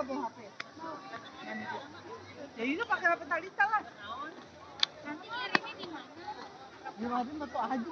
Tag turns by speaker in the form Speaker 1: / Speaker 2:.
Speaker 1: apa bawa HP? Ya ini pakai HP Talita lah.
Speaker 2: Nanti ngirimnya di mana?
Speaker 1: Ya ada betul aja.